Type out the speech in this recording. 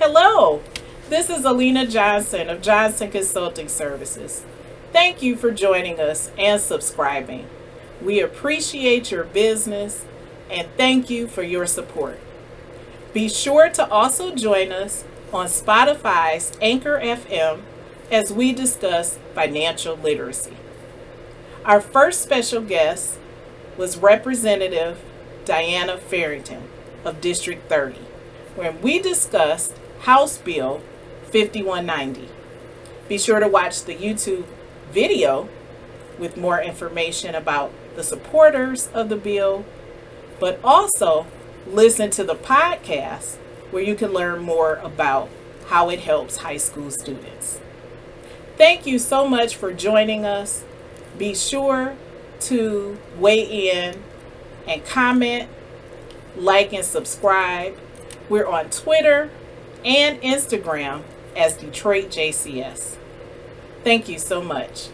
Hello, this is Alina Johnson of Johnson Consulting Services. Thank you for joining us and subscribing. We appreciate your business and thank you for your support. Be sure to also join us on Spotify's Anchor FM as we discuss financial literacy. Our first special guest was Representative Diana Farrington of District 30, when we discussed House Bill 5190. Be sure to watch the YouTube video with more information about the supporters of the bill, but also listen to the podcast where you can learn more about how it helps high school students. Thank you so much for joining us. Be sure to weigh in and comment, like, and subscribe. We're on Twitter and Instagram as Detroit JCS. Thank you so much.